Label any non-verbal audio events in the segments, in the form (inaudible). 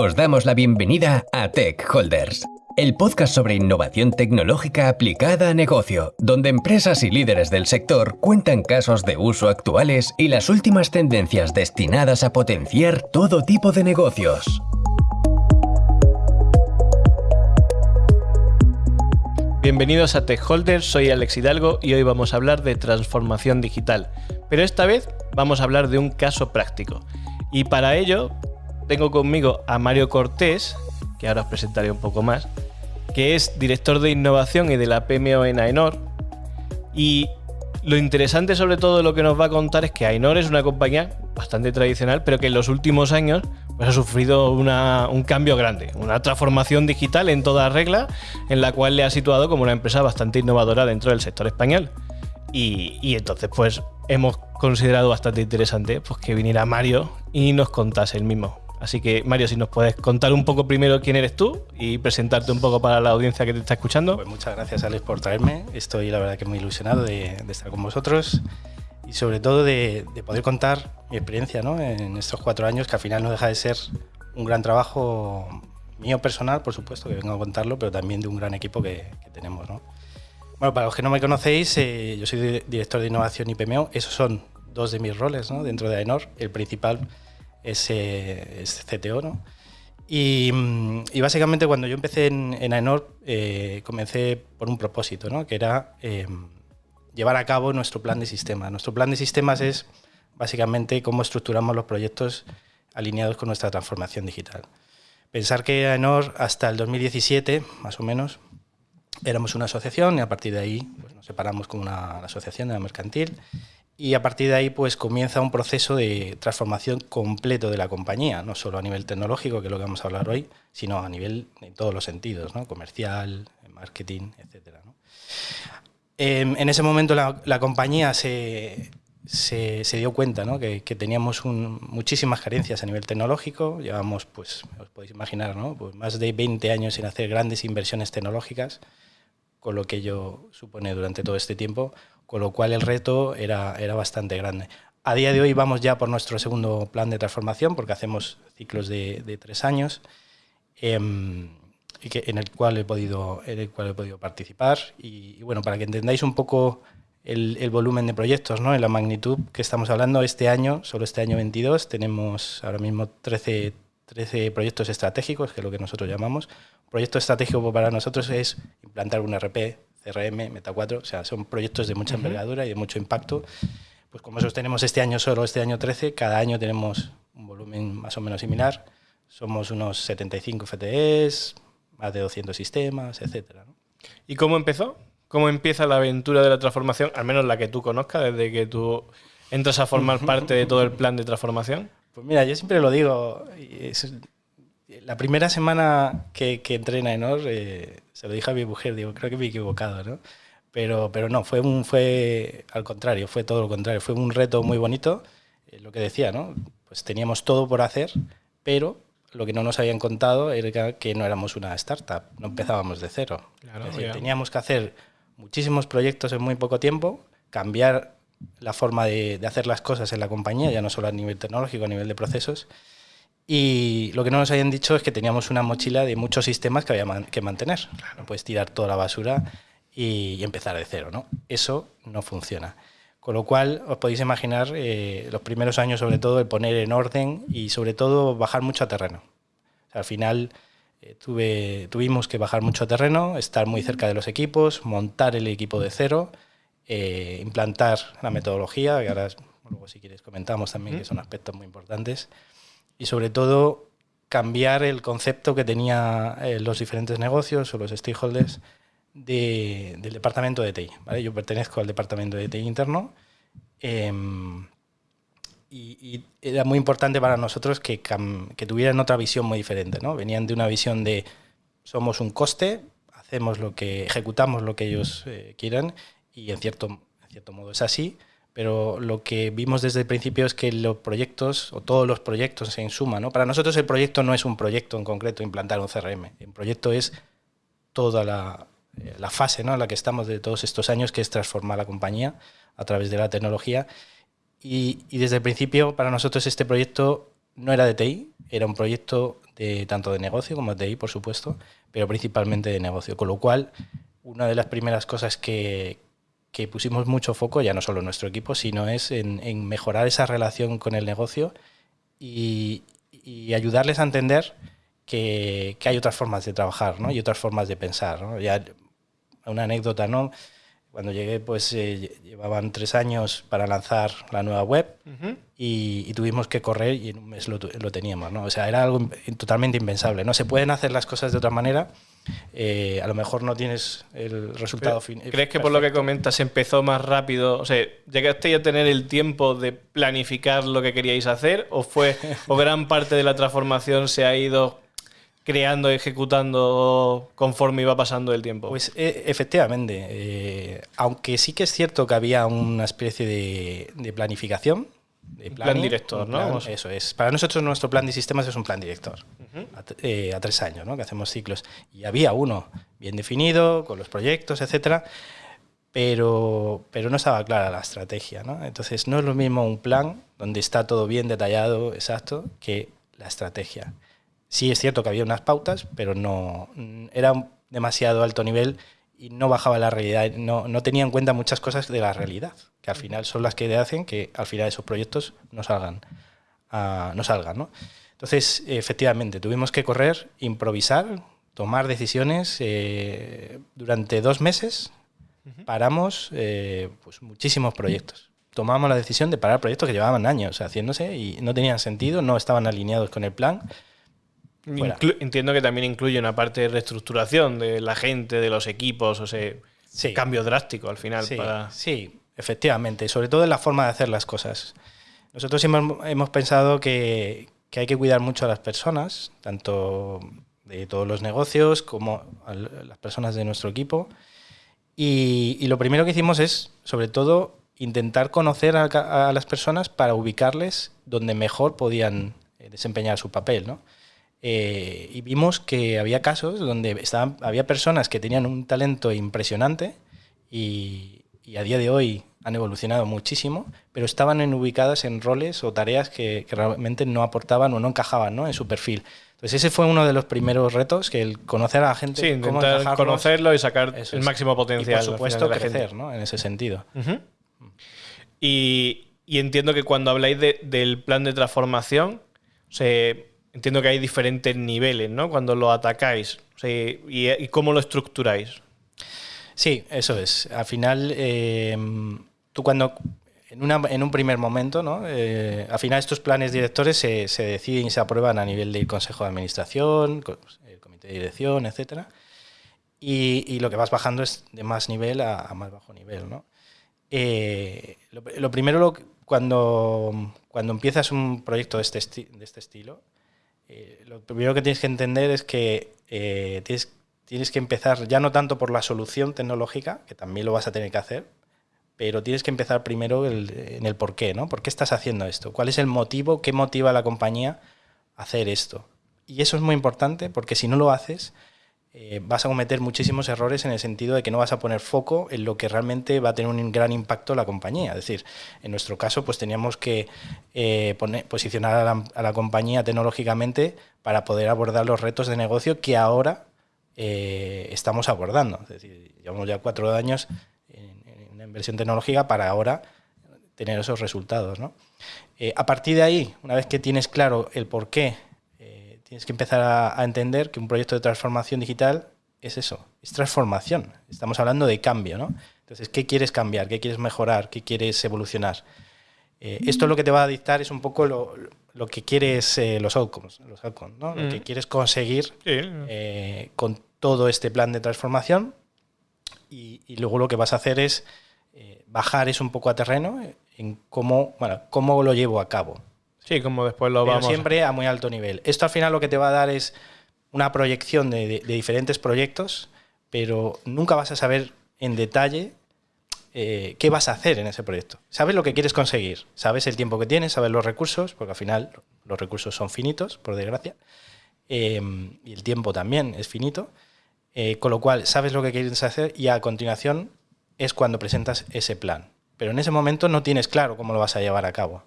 Os damos la bienvenida a Tech Holders, el podcast sobre innovación tecnológica aplicada a negocio, donde empresas y líderes del sector cuentan casos de uso actuales y las últimas tendencias destinadas a potenciar todo tipo de negocios. Bienvenidos a Tech Holders, soy Alex Hidalgo y hoy vamos a hablar de transformación digital. Pero esta vez vamos a hablar de un caso práctico. Y para ello tengo conmigo a Mario Cortés, que ahora os presentaré un poco más, que es director de innovación y de la PMO en AENOR. Y lo interesante sobre todo lo que nos va a contar es que AENOR es una compañía bastante tradicional, pero que en los últimos años pues, ha sufrido un cambio grande, una transformación digital en toda regla, en la cual le ha situado como una empresa bastante innovadora dentro del sector español. Y, y entonces, pues hemos considerado bastante interesante pues, que viniera Mario y nos contase el mismo. Así que, Mario, si nos puedes contar un poco primero quién eres tú y presentarte un poco para la audiencia que te está escuchando. Pues muchas gracias, Alex, por traerme. Estoy, la verdad, que muy ilusionado de, estar con vosotros y, sobre todo, de, poder contar mi experiencia ¿no? en estos cuatro años, que al final no deja de ser un gran trabajo mío personal, por supuesto, que vengo a contarlo, pero también de un gran equipo que, tenemos. ¿no? Bueno, para los que no me conocéis, eh, yo soy director de innovación y PMO. Esos son dos de mis roles ¿no? dentro de AENOR. El principal es, CTO, ¿no? Mm, y, básicamente cuando yo empecé en, en AENOR, eh, comencé por un propósito, ¿no? que era em, llevar a cabo nuestro plan de sistemas. Nuestro plan de sistemas es básicamente cómo estructuramos los proyectos alineados con nuestra transformación digital. Pensar que AENOR hasta el 2017, más o menos, éramos una asociación y a partir de ahí pues, nos separamos con una asociación de la mercantil y a partir de ahí pues comienza un proceso de transformación completo de la compañía, no solo a nivel tecnológico, que es lo que vamos a hablar hoy, sino a nivel en todos los sentidos, ¿no? comercial, marketing, etc. Em, en ese momento la, compañía se, se, dio cuenta ¿no? que, teníamos muchísimas carencias a nivel tecnológico, llevamos, pues, os podéis imaginar, ¿no? pues más de 20 años sin hacer grandes inversiones tecnológicas, con lo que ello supone durante todo este tiempo, con lo cual el reto era, era bastante grande. A día de hoy vamos ya por nuestro segundo plan de transformación, porque hacemos ciclos de, tres años, em, en, el cual he podido, en el cual he podido participar. Y, bueno, para que entendáis un poco el, volumen de proyectos, ¿no? en la magnitud que estamos hablando, este año, solo este año 22, tenemos ahora mismo 13, 13 proyectos estratégicos, que es lo que nosotros llamamos. Proyecto estratégico para nosotros es implantar un RP CRM, Meta 4, o sea, son proyectos de mucha envergadura y de mucho impacto. Pues como esos tenemos este año solo, este año 13, cada año tenemos un volumen más o menos similar. Somos unos 75 FTEs, más de 200 sistemas, etcétera. ¿Y cómo empezó? ¿Cómo empieza la aventura de la transformación, al menos la que tú conozcas, desde que tú entras a formar parte de todo el plan de transformación? Pues mira, yo siempre lo digo, la primera semana que, que entré en Aenor, eh, se lo dije a mi mujer, digo, creo que me he equivocado, ¿no? Pero, pero no, fue, un, fue al contrario, fue todo lo contrario, fue un reto muy bonito, eh, lo que decía, ¿no? Pues teníamos todo por hacer, pero lo que no nos habían contado era que no éramos una startup, no empezábamos de cero. teníamos que hacer muchísimos proyectos en muy poco tiempo, cambiar la forma de, de, hacer las cosas en la compañía, ya no solo a nivel tecnológico, a nivel de procesos, y lo que no nos habían dicho es que teníamos una mochila de muchos sistemas que había que mantener. No puedes tirar toda la basura y, empezar de cero, ¿no? Eso no funciona. Con lo cual, os podéis imaginar eh, los primeros años, sobre todo, el poner en orden y, sobre todo, bajar mucho a terreno. al final, eh, tuve, tuvimos que bajar mucho a terreno, estar muy cerca de los equipos, montar el equipo de cero, eh, implantar la metodología, que ahora, luego si quieres comentamos también, que son aspectos muy importantes y sobre todo cambiar el concepto que tenían eh, los diferentes negocios o los stakeholders del departamento de TI. Yo pertenezco al departamento de TI interno em, y, era muy importante para nosotros que, que, tuvieran otra visión muy diferente. ¿no? Venían de una visión de somos un coste, hacemos lo que, ejecutamos lo que ellos eh, quieran y en cierto, en cierto modo es así, pero lo que vimos desde el principio es que los proyectos, o todos los proyectos en suma, ¿no? para nosotros el proyecto no es un proyecto en concreto, implantar un CRM, el proyecto es toda la, eh, la fase ¿no? en la que estamos de todos estos años, que es transformar la compañía a través de la tecnología. Y, y desde el principio, para nosotros este proyecto no era de TI, era un proyecto de, tanto de negocio como de TI, por supuesto, pero principalmente de negocio. Con lo cual, una de las primeras cosas que, que pusimos mucho foco, ya no solo en nuestro equipo, sino es en, mejorar esa relación con el negocio y, ayudarles a entender que, que, hay otras formas de trabajar ¿no? y otras formas de pensar. ¿no? Ya, una anécdota, ¿no? Cuando llegué, pues eh, llevaban tres años para lanzar la nueva web y, tuvimos que correr y en un mes lo, lo, teníamos, ¿no? O sea, era algo totalmente impensable, ¿no? Se pueden hacer las cosas de otra manera, eh, a lo mejor no tienes el resultado final. ¿Crees que por lo que comentas empezó más rápido? O sea, ¿llegaste a tener el tiempo de planificar lo que queríais hacer o fue o gran parte de la transformación se ha ido creando, ejecutando conforme iba pasando el tiempo? Pues e, efectivamente, eh, aunque sí que es cierto que había una especie de, planificación. De plan director, ¿no? eso es. Para nosotros nuestro plan de sistemas es un plan director, eh, a, tres años, ¿no? que hacemos ciclos. Y había uno bien definido, con los proyectos, etcétera, pero, pero no estaba clara la estrategia. ¿no? Entonces no es lo mismo un plan donde está todo bien detallado, exacto, que la estrategia. Sí es cierto que había unas pautas, pero no era demasiado alto nivel y no bajaba la realidad, no, no tenía en cuenta muchas cosas de la realidad, que al final son las que hacen que al final esos proyectos no salgan. Uh, no salgan ¿no? Entonces, efectivamente, tuvimos que correr, improvisar, tomar decisiones. Eh, durante dos meses paramos eh, pues, muchísimos proyectos. Tomamos la decisión de parar proyectos que llevaban años haciéndose y no tenían sentido, no estaban alineados con el plan entiendo que también incluye una parte de reestructuración de la gente, de los equipos, o sea, cambio drástico al final. Sí, sí, efectivamente, sobre todo en la forma de hacer las cosas. Nosotros hemos, hemos pensado que, que, hay que cuidar mucho a las personas, tanto de todos los negocios como a las personas de nuestro equipo. Y, y lo primero que hicimos es, sobre todo, intentar conocer a, a, las personas para ubicarles donde mejor podían eh, desempeñar su papel, ¿no? Eh, y vimos que había casos donde estaban, había personas que tenían un talento impresionante y, a día de hoy han evolucionado muchísimo, pero estaban en, ubicadas en roles o tareas que, realmente no aportaban o no encajaban ¿no? en su perfil. Entonces ese fue uno de los primeros retos, que el conocer a la gente, sí, intentar conocerlo y sacar el máximo potencial. Y por supuesto crecer ¿no? en ese sentido. y, entiendo que cuando habláis del plan de transformación, se entiendo que hay diferentes niveles, ¿no? Cuando lo atacáis. y, cómo lo estructuráis? Sí, eso es. Al final, em, tú cuando, en, un primer momento, ¿no? Eh, al final estos planes directores se, deciden y se aprueban a nivel del Consejo de Administración, el Comité de Dirección, etc. Y, lo que vas bajando es de más nivel a, más bajo nivel, ¿no? Eh, lo, primero, cuando, empiezas un proyecto de este, de este estilo, eh, lo primero que tienes que entender es que eh, tienes, tienes que empezar ya no tanto por la solución tecnológica, que también lo vas a tener que hacer, pero tienes que empezar primero en el por qué, ¿no? ¿Por qué estás haciendo esto? ¿Cuál es el motivo? ¿Qué motiva a la compañía a hacer esto? Y eso es muy importante porque si no lo haces, eh, vas a cometer muchísimos errores en el sentido de que no vas a poner foco en lo que realmente va a tener un gran impacto la compañía. Es decir, en nuestro caso, pues teníamos que eh, posicionar a la, compañía tecnológicamente para poder abordar los retos de negocio que ahora eh, estamos abordando. Es decir, llevamos ya cuatro años en, una inversión tecnológica para ahora tener esos resultados. a partir de ahí, una vez que tienes claro el por qué tienes que empezar a, entender que un proyecto de transformación digital es eso, es transformación. Estamos hablando de cambio, ¿no? Entonces, ¿qué quieres cambiar? ¿Qué quieres mejorar? ¿Qué quieres evolucionar? Eh, esto lo que te va a dictar es un poco lo, que quieres, eh, los outcomes, los outcomes ¿no? Lo que mm. quieres conseguir eh, con todo este plan de transformación y, y, luego lo que vas a hacer es bajar eso un poco a terreno en cómo, bueno, cómo lo llevo a cabo. Sí, como después lo Pero vamos. Siempre a muy alto nivel. Esto al final lo que te va a dar es una proyección de, diferentes proyectos, pero nunca vas a saber en detalle eh, qué vas a hacer en ese proyecto. Sabes lo que quieres conseguir, sabes el tiempo que tienes, sabes los recursos, porque al final los recursos son finitos, por desgracia, eh, y el tiempo también es finito, eh, con lo cual sabes lo que quieres hacer y a continuación es cuando presentas ese plan. Pero en ese momento no tienes claro cómo lo vas a llevar a cabo.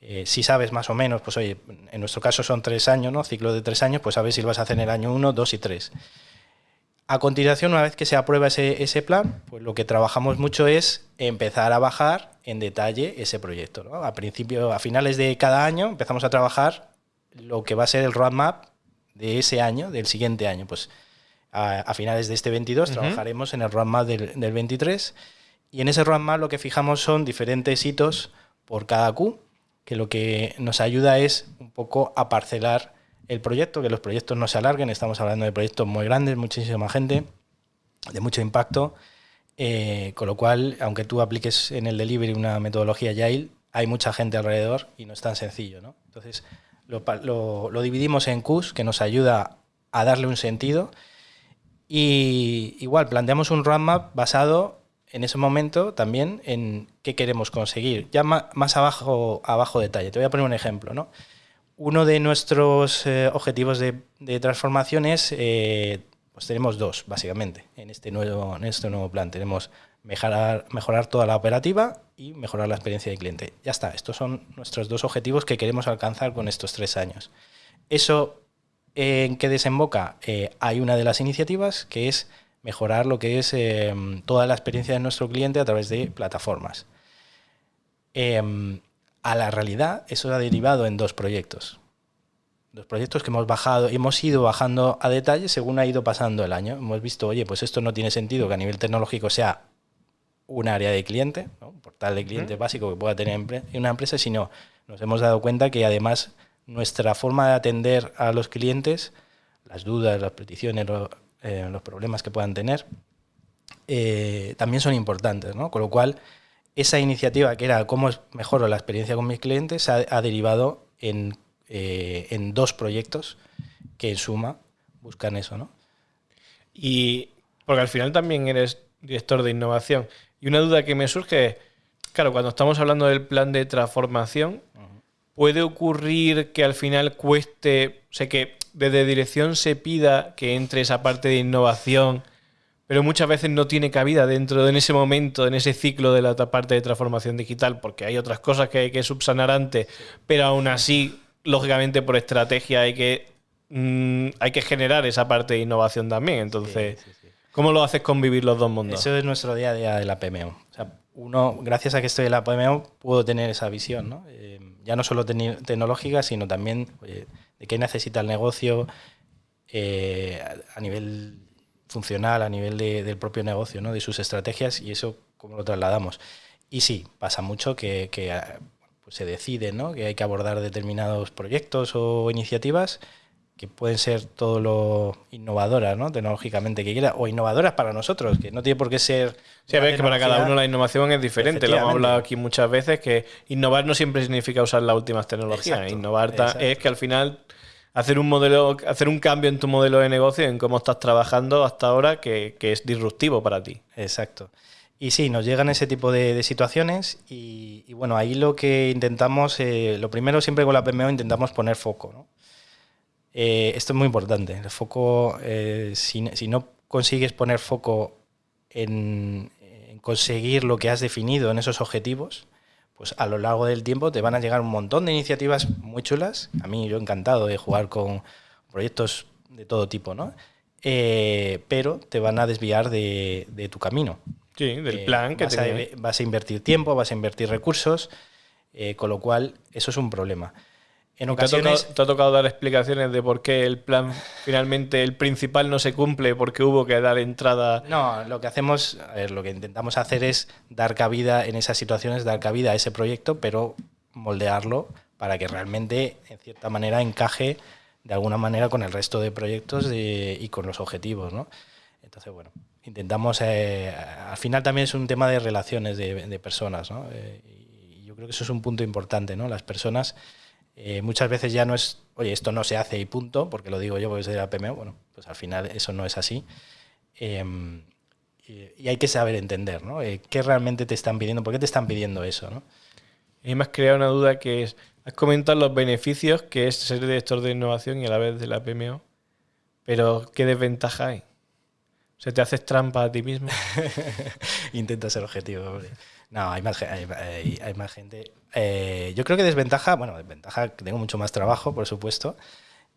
Eh, si sabes más o menos, pues oye, en nuestro caso son tres años, ¿no? Ciclo de tres años, pues sabes si lo vas a hacer en el año uno, dos y tres. A continuación, una vez que se aprueba ese, ese, plan, pues lo que trabajamos mucho es empezar a bajar en detalle ese proyecto. ¿no? A principio, a finales de cada año, empezamos a trabajar lo que va a ser el roadmap de ese año, del siguiente año. Pues a, a finales de este 22 uh -huh. trabajaremos en el roadmap del, del 23 y en ese roadmap lo que fijamos son diferentes hitos por cada Q, que lo que nos ayuda es un poco a parcelar el proyecto, que los proyectos no se alarguen. Estamos hablando de proyectos muy grandes, muchísima gente, de mucho impacto. Eh, con lo cual, aunque tú apliques en el delivery una metodología Agile, hay mucha gente alrededor y no es tan sencillo. ¿no? Entonces, lo, lo, dividimos en Qs, que nos ayuda a darle un sentido. Y igual, planteamos un roadmap basado en ese momento también en qué queremos conseguir. Ya más, abajo, abajo detalle. Te voy a poner un ejemplo. ¿no? Uno de nuestros eh, objetivos de, de, transformación es, eh, pues tenemos dos, básicamente, en este nuevo, en este nuevo plan. Tenemos mejorar, mejorar toda la operativa y mejorar la experiencia del cliente. Ya está, estos son nuestros dos objetivos que queremos alcanzar con estos tres años. Eso, ¿en qué desemboca? Eh, hay una de las iniciativas que es mejorar lo que es eh, toda la experiencia de nuestro cliente a través de plataformas. Eh, a la realidad, eso ha derivado en dos proyectos. Dos proyectos que hemos bajado, hemos ido bajando a detalle según ha ido pasando el año. Hemos visto, oye, pues esto no tiene sentido que a nivel tecnológico sea un área de cliente, ¿no? un portal de cliente uh -huh. básico que pueda tener una empresa, sino nos hemos dado cuenta que además nuestra forma de atender a los clientes, las dudas, las peticiones, los, eh, los problemas que puedan tener, eh, también son importantes. ¿no? Con lo cual, esa iniciativa que era cómo mejoro la experiencia con mis clientes ha, ha derivado en, eh, en, dos proyectos que en suma buscan eso, ¿no? Y porque al final también eres director de innovación. Y una duda que me surge es, claro, cuando estamos hablando del plan de transformación, uh -huh. ¿puede ocurrir que al final cueste, o sea, que desde dirección se pida que entre esa parte de innovación pero muchas veces no tiene cabida dentro de en ese momento, en ese ciclo de la parte de transformación digital, porque hay otras cosas que hay que subsanar antes, pero aún así, lógicamente por estrategia hay que, mmm, hay que generar esa parte de innovación también. Entonces, sí, sí, sí. ¿cómo lo haces convivir los dos mundos? Eso es nuestro día a día de la PMO. O sea, uno, gracias a que estoy en la PMO, puedo tener esa visión, ¿no? Eh, ya no solo tecnológica, sino también oye, de qué necesita el negocio eh, a nivel funcional a nivel de, del propio negocio, ¿no? de sus estrategias y eso cómo lo trasladamos. Y sí, pasa mucho que, que pues se decide ¿no? que hay que abordar determinados proyectos o iniciativas que pueden ser todo lo innovadoras, ¿no? tecnológicamente que quiera, o innovadoras para nosotros, que no tiene por qué ser... Sí, a ver, que para cada uno la innovación es diferente, lo hemos hablado aquí muchas veces, que innovar no siempre significa usar las últimas tecnologías, exacto, innovar exacto. es que al final hacer un modelo, hacer un cambio en tu modelo de negocio, en cómo estás trabajando hasta ahora, que, que es disruptivo para ti. Exacto. Y sí, nos llegan ese tipo de, de situaciones y, y, bueno, ahí lo que intentamos, eh, lo primero siempre con la PMO intentamos poner foco. ¿no? Eh, esto es muy importante. El foco, eh, si, si, no consigues poner foco en, en, conseguir lo que has definido en esos objetivos, pues a lo largo del tiempo te van a llegar un montón de iniciativas muy chulas. A mí yo encantado de jugar con proyectos de todo tipo, ¿no? Eh, pero te van a desviar de, de tu camino. Sí, del plan que vas, te... a, vas a invertir tiempo, vas a invertir recursos, eh, con lo cual eso es un problema. En ocasiones... ¿Te ha, tocado, ¿Te ha, tocado, dar explicaciones de por qué el plan finalmente, el principal no se cumple porque hubo que dar entrada? No, lo que hacemos, a ver, lo que intentamos hacer es dar cabida en esas situaciones, dar cabida a ese proyecto, pero moldearlo para que realmente, en cierta manera, encaje de alguna manera con el resto de proyectos de, y con los objetivos, ¿no? Entonces, bueno, intentamos, eh, al final también es un tema de relaciones de, de personas, ¿no? Eh, y yo creo que eso es un punto importante, ¿no? Las personas eh, muchas veces ya no es, oye, esto no se hace y punto, porque lo digo yo porque soy de la PMO, bueno, pues al final eso no es así. Eh, y, hay que saber entender, ¿no? Eh, ¿Qué realmente te están pidiendo? ¿Por qué te están pidiendo eso, no? Y me has creado una duda que es, has comentado los beneficios que es ser director de innovación y a la vez de la PMO, pero ¿qué desventaja hay? ¿Se te haces trampa a ti mismo? (laughs) Intenta ser objetivo, hombre. No, hay más, hay, hay, más gente. Eh, yo creo que desventaja, bueno, desventaja, tengo mucho más trabajo, por supuesto,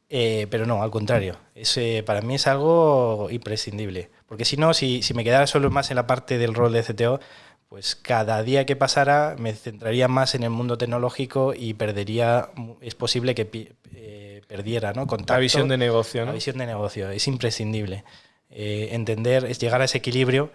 eh, pero no, al contrario. Ese, para mí es algo imprescindible. Porque si no, si, si me quedara solo más en la parte del rol de CTO, pues cada día que pasara me centraría más en el mundo tecnológico y perdería, es posible que eh, perdiera, ¿no? Contacto, la visión de negocio, ¿no? La visión de negocio, es imprescindible. Eh, entender, es llegar a ese equilibrio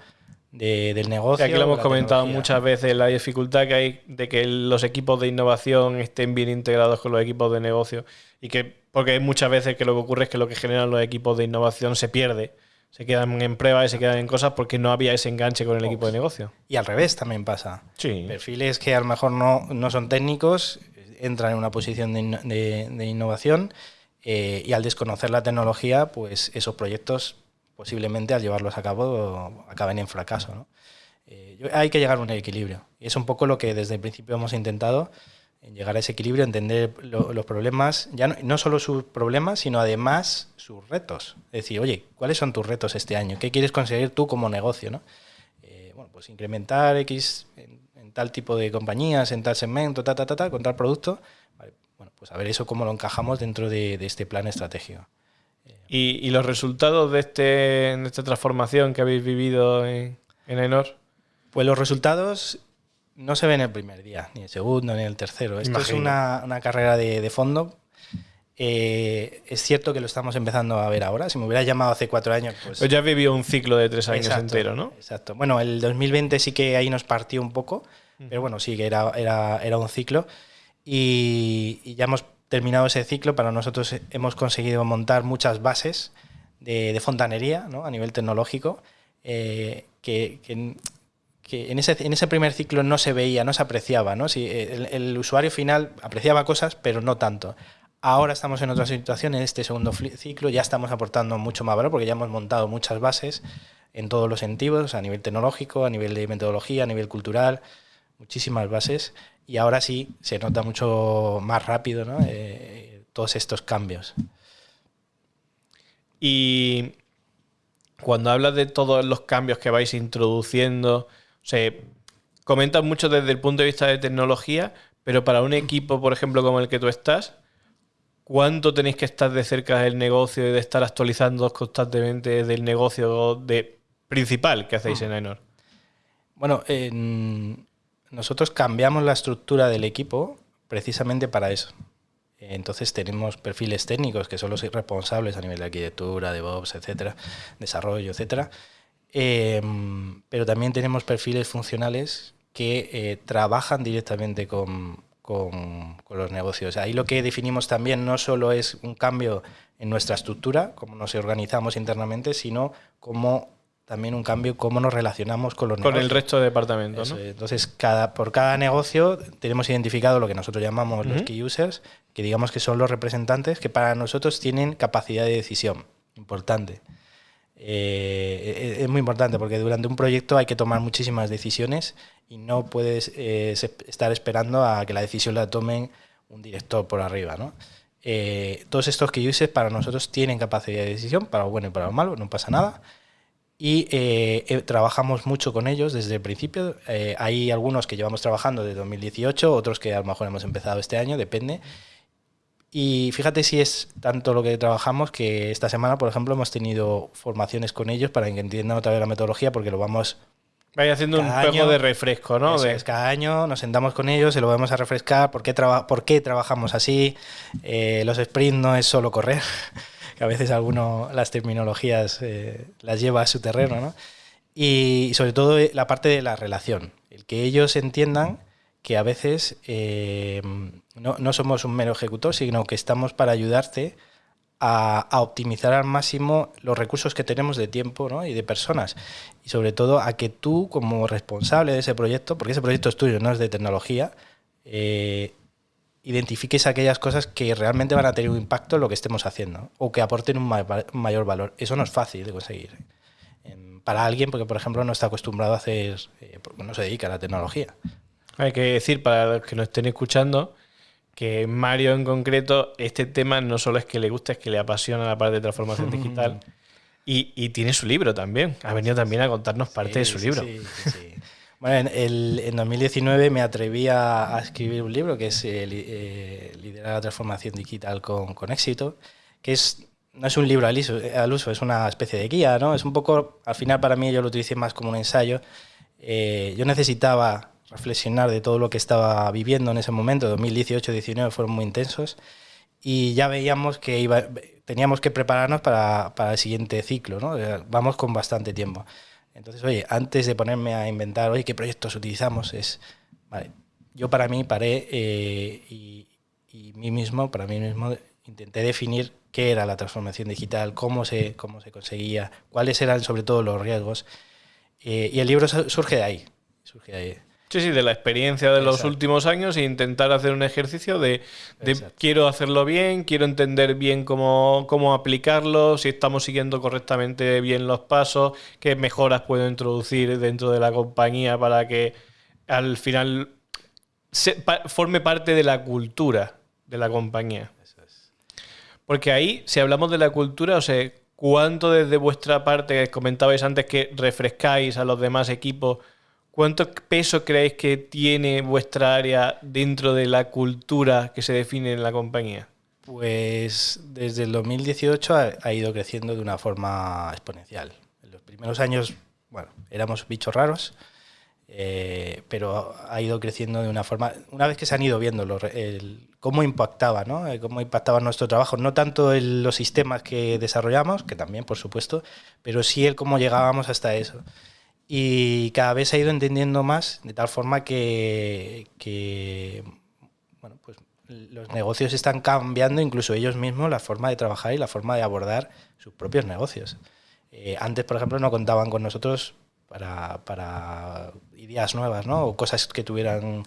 del negocio. Aquí lo hemos comentado muchas veces, la dificultad que hay de que los equipos de innovación estén bien integrados con los equipos de negocio y que, porque muchas veces que lo que ocurre es que lo que generan los equipos de innovación se pierde se quedan en pruebas y se quedan en cosas porque no había ese enganche con el equipo de negocio. Y al revés también pasa. Sí. Perfiles que a lo mejor no, no son técnicos entran en una posición de, de, innovación eh, y al desconocer la tecnología, pues esos proyectos posiblemente al llevarlos a cabo acaben en fracaso. ¿no? Eh, hay que llegar a un equilibrio. Y es un poco lo que desde el principio hemos intentado en llegar a ese equilibrio, entender los problemas, ya no, solo sus problemas, sino además sus retos. Es decir, oye, ¿cuáles son tus retos este año? ¿Qué quieres conseguir tú como negocio? ¿no? Eh, bueno, pues incrementar X en, tal tipo de compañías, en tal segmento, ta, ta, ta, ta con tal producto. bueno, pues a ver eso cómo lo encajamos dentro de, este plan estratégico. ¿Y, los resultados de, este, de esta transformación que habéis vivido en, en Enor? Pues los resultados no se ve en el primer día, ni el segundo, ni el tercero. Esto es una, carrera de, fondo. Eh, es cierto que lo estamos empezando a ver ahora. Si me hubiera llamado hace cuatro años, pues. pues ya vivió un ciclo de tres años entero, ¿no? Exacto. Bueno, el 2020 sí que ahí nos partió un poco, pero bueno, sí que era, era, era un ciclo. Y, ya hemos terminado ese ciclo. Para nosotros hemos conseguido montar muchas bases de, fontanería ¿no? a nivel tecnológico. Eh, que, en ese, primer ciclo no se veía, no se apreciaba. ¿no? Si el, el, usuario final apreciaba cosas, pero no tanto. Ahora estamos en otra situación, en este segundo ciclo ya estamos aportando mucho más valor porque ya hemos montado muchas bases en todos los sentidos, a nivel tecnológico, a nivel de metodología, a nivel cultural, muchísimas bases. Y ahora sí se nota mucho más rápido ¿no? eh, todos estos cambios. Y cuando hablas de todos los cambios que vais introduciendo, se comentan mucho desde el punto de vista de tecnología, pero para un equipo, por ejemplo, como el que tú estás, ¿cuánto tenéis que estar de cerca del negocio y de estar actualizando constantemente del negocio de principal que hacéis en Enor? Bueno, nosotros cambiamos la estructura del equipo precisamente para eso. Entonces tenemos perfiles técnicos que son los responsables a nivel de arquitectura, DevOps, etcétera, desarrollo, etcétera, Em, pero también tenemos perfiles funcionales que eh, trabajan directamente con, con, los negocios. Ahí lo que definimos también no solo es un cambio en nuestra estructura, cómo nos organizamos internamente, sino como también un cambio cómo nos relacionamos con los con el resto de departamentos. ¿no? Entonces, cada, por cada negocio tenemos identificado lo que nosotros llamamos los key users, que digamos que son los representantes que para nosotros tienen capacidad de decisión importante. Eh, es muy importante porque durante un proyecto hay que tomar muchísimas decisiones y no puedes eh, estar esperando a que la decisión la tomen un director por arriba. ¿no? Eh, todos estos que uses para nosotros tienen capacidad de decisión, para lo bueno y para lo malo, no pasa nada. Y trabajamos mucho con ellos desde el principio. hay algunos que llevamos trabajando desde 2018, otros que a lo mejor hemos empezado este año, depende. Y fíjate si es tanto lo que trabajamos que esta semana, por ejemplo, hemos tenido formaciones con ellos para que entiendan otra vez la metodología, porque lo vamos. Vaya haciendo un poco de refresco, ¿no? Es, cada año nos sentamos con ellos, se lo vamos a refrescar, por qué, por qué trabajamos así. Eh, los sprints no es solo correr, que a veces alguno las terminologías eh, las lleva a su terreno, ¿no? Y sobre todo eh, la parte de la relación, el que ellos entiendan que a veces eh, no, somos un mero ejecutor, sino que estamos para ayudarte a, optimizar al máximo los recursos que tenemos de tiempo y de personas. Y sobre todo a que tú, como responsable de ese proyecto, porque ese proyecto es tuyo, no es de tecnología, eh, identifiques aquellas cosas que realmente van a tener un impacto en lo que estemos haciendo o que aporten un mayor valor. Eso no es fácil de conseguir. ¿eh? Para alguien, porque por ejemplo no está acostumbrado a hacer, porque no se dedica a la tecnología. Hay que decir, para los que nos estén escuchando, que Mario en concreto, este tema no solo es que le gusta, es que le apasiona la parte de transformación (laughs) digital. Y, tiene su libro también. Ha venido también a contarnos parte de su libro. Bueno, en, 2019 me atreví a, escribir un libro que es eh, eh, Liderar la transformación digital con, éxito, que es, no es un libro al uso, es una especie de guía, ¿no? Es un poco, al final para mí yo lo utilicé más como un ensayo. Eh, yo necesitaba reflexionar de todo lo que estaba viviendo en ese momento, 2018-2019 fueron muy intensos, y ya veíamos que iba, teníamos que prepararnos para, para el siguiente ciclo, ¿no? Vamos con bastante tiempo. Entonces, oye, antes de ponerme a inventar, oye, qué proyectos utilizamos, es, vale, yo para mí paré eh, y, mí mismo, para mí mismo, intenté definir qué era la transformación digital, cómo se, cómo se conseguía, cuáles eran sobre todo los riesgos. Eh, y el libro surge de ahí, surge de ahí. Sí, sí, de la experiencia de los últimos años e intentar hacer un ejercicio de, quiero hacerlo bien, quiero entender bien cómo, cómo, aplicarlo, si estamos siguiendo correctamente bien los pasos, qué mejoras puedo introducir dentro de la compañía para que al final forme parte de la cultura de la compañía. Porque ahí, si hablamos de la cultura, o sea, ¿cuánto desde vuestra parte, comentabais antes que refrescáis a los demás equipos? ¿Cuánto peso creéis que tiene vuestra área dentro de la cultura que se define en la compañía? Pues desde el 2018 ha, ido creciendo de una forma exponencial. En los primeros años, bueno, éramos bichos raros, eh, pero ha ido creciendo de una forma. Una vez que se han ido viendo cómo impactaba, ¿no? Eh, cómo impactaba nuestro trabajo, no tanto en los sistemas que desarrollamos, que también, por supuesto, pero sí el cómo llegábamos hasta eso y cada vez se ha ido entendiendo más de tal forma que, bueno, pues los negocios están cambiando, incluso ellos mismos, la forma de trabajar y la forma de abordar sus propios negocios. Eh, antes, por ejemplo, no contaban con nosotros para, ideas nuevas, ¿no? O cosas que tuvieran...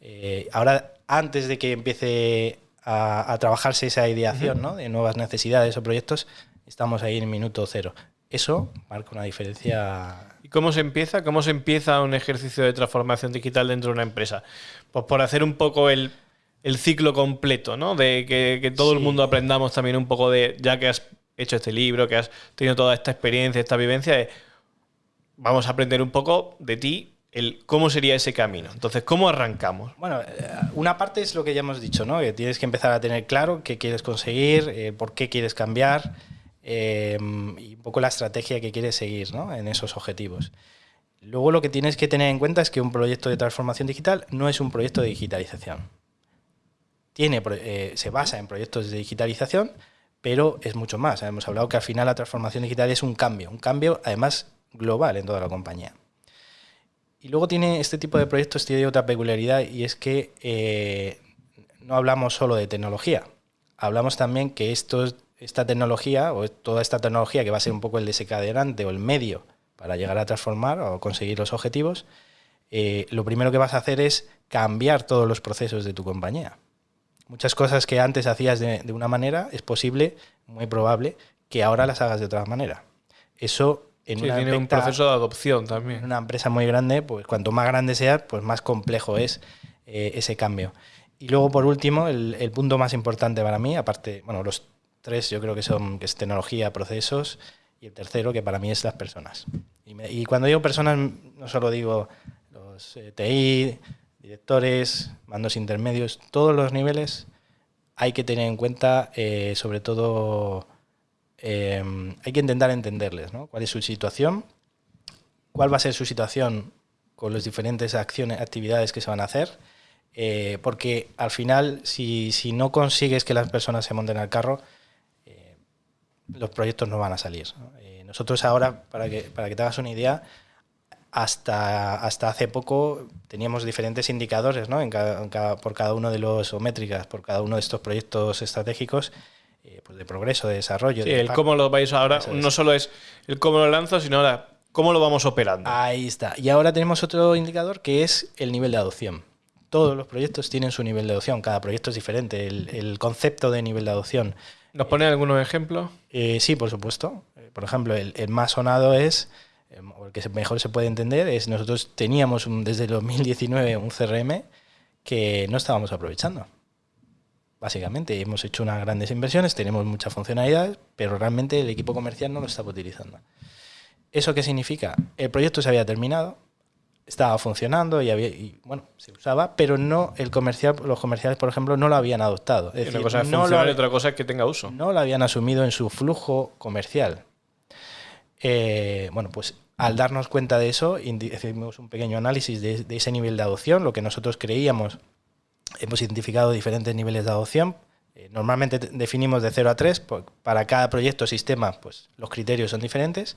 Eh, ahora, antes de que empiece a, trabajarse esa ideación, ¿no? De nuevas necesidades o proyectos, estamos ahí en minuto cero. Eso marca una diferencia ¿Cómo se empieza? ¿Cómo se empieza un ejercicio de transformación digital dentro de una empresa? Pues por hacer un poco el, ciclo completo, ¿no? De que, todo el mundo aprendamos también un poco de, ya que has hecho este libro, que has tenido toda esta experiencia, esta vivencia, vamos a aprender un poco de ti, el cómo sería ese camino. Entonces, ¿cómo arrancamos? Bueno, eh, una parte es lo que ya hemos dicho, ¿no? Que tienes que empezar a tener claro qué quieres conseguir, eh, por qué quieres cambiar. Em, y un poco la estrategia que quieres seguir ¿no? en esos objetivos. Luego lo que tienes que tener en cuenta es que un proyecto de transformación digital no es un proyecto de digitalización. Tiene, eh, se basa en proyectos de digitalización, pero es mucho más. Hemos hablado que al final la transformación digital es un cambio, un cambio además global en toda la compañía. Y luego tiene este tipo de proyectos tiene otra peculiaridad y es que eh, no hablamos solo de tecnología, hablamos también que estos esta tecnología o toda esta tecnología que va a ser un poco el desencadenante o el medio para llegar a transformar o conseguir los objetivos, eh, lo primero que vas a hacer es cambiar todos los procesos de tu compañía. Muchas cosas que antes hacías de, una manera es posible, muy probable, que ahora las hagas de otra manera. Eso en tiene un proceso de adopción también. En una empresa muy grande, pues cuanto más grande sea, pues más complejo es eh, ese cambio. Y luego, por último, el, el, punto más importante para mí, aparte, bueno, los Tres yo creo que son que es tecnología, procesos y el tercero que para mí es las personas. Y, cuando digo personas no solo digo los eh, TI, directores, mandos intermedios, todos los niveles hay que tener en cuenta eh, sobre todo em, hay que intentar entenderles, ¿no? ¿Cuál es su situación? ¿Cuál va a ser su situación con las diferentes acciones, actividades que se van a hacer? Eh, porque al final, si, si, no consigues que las personas se monten al carro, los proyectos no van a salir. Eh, nosotros ahora, para que, para que te hagas una idea, hasta, hasta hace poco teníamos diferentes indicadores ¿no? en cada, por cada uno de los, o métricas, por cada uno de estos proyectos estratégicos eh, pues de progreso, de desarrollo. Sí, el cómo lo vais ahora, no solo es el cómo lo lanzo, sino ahora cómo lo vamos operando. Ahí está. Y ahora tenemos otro indicador que es el nivel de adopción. Todos los proyectos tienen su nivel de adopción, cada proyecto es diferente, el, el concepto de nivel de adopción. ¿Nos pone algunos ejemplos? Eh, sí, por supuesto. Eh, por ejemplo, el, más sonado es, eh, o el que mejor se puede entender, es nosotros teníamos desde el 2019 un CRM que no estábamos aprovechando. Básicamente, hemos hecho unas grandes inversiones, tenemos muchas funcionalidades, pero realmente el equipo comercial no lo estaba utilizando. ¿Eso qué significa? El proyecto se había terminado, estaba funcionando y, había, y, bueno, se usaba, pero no el comercial, los comerciales, por ejemplo, no lo habían adoptado. Es decir, una cosa es no lo, y otra cosa es que tenga uso. No lo habían asumido en su flujo comercial. Eh, bueno, pues al darnos cuenta de eso, hicimos un pequeño análisis de, ese nivel de adopción, lo que nosotros creíamos, hemos identificado diferentes niveles de adopción. Eh, normalmente definimos de 0 a 3, para cada proyecto o sistema pues, los criterios son diferentes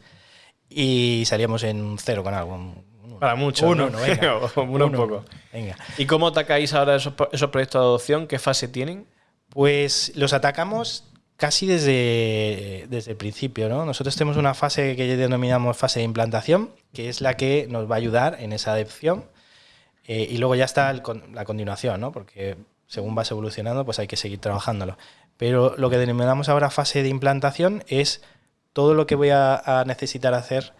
y salíamos en 0 con algo, para mucho. Uno, ¿no? (laughs) venga. uno, un poco. Venga. ¿Y cómo atacáis ahora esos, esos, proyectos de adopción? ¿Qué fase tienen? Pues los atacamos casi desde, desde el principio. ¿no? Nosotros tenemos una fase que denominamos fase de implantación, que es la que nos va a ayudar en esa adopción. Eh, y luego ya está el, la continuación, ¿no? porque según vas evolucionando, pues hay que seguir trabajándolo. Pero lo que denominamos ahora fase de implantación es todo lo que voy a, a necesitar hacer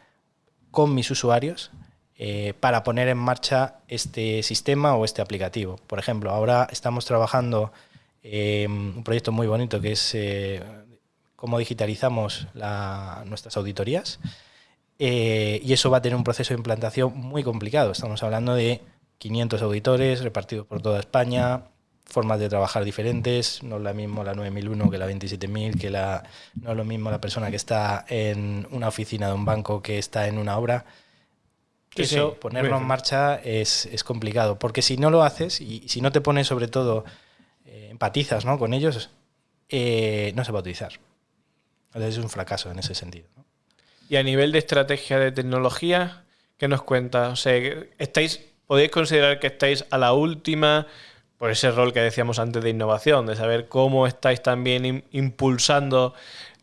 con mis usuarios eh, para poner en marcha este sistema o este aplicativo. Por ejemplo, ahora estamos trabajando en un proyecto muy bonito que es eh, cómo digitalizamos nuestras auditorías eh, y eso va a tener un proceso de implantación muy complicado. Estamos hablando de 500 auditores repartidos por toda España, formas de trabajar diferentes, no es lo mismo la 9001 que la 27000, que la, no es lo mismo la persona que está en una oficina de un banco que está en una obra eso, ponerlo en marcha es, complicado, porque si no lo haces y si no te pones sobre todo, eh, empatizas ¿no? con ellos, eh, no se va a utilizar. Entonces es un fracaso en ese sentido. Y a nivel de estrategia de tecnología, ¿qué nos cuenta? O sea, estáis, ¿podéis considerar que estáis a la última por ese rol que decíamos antes de innovación, de saber cómo estáis también impulsando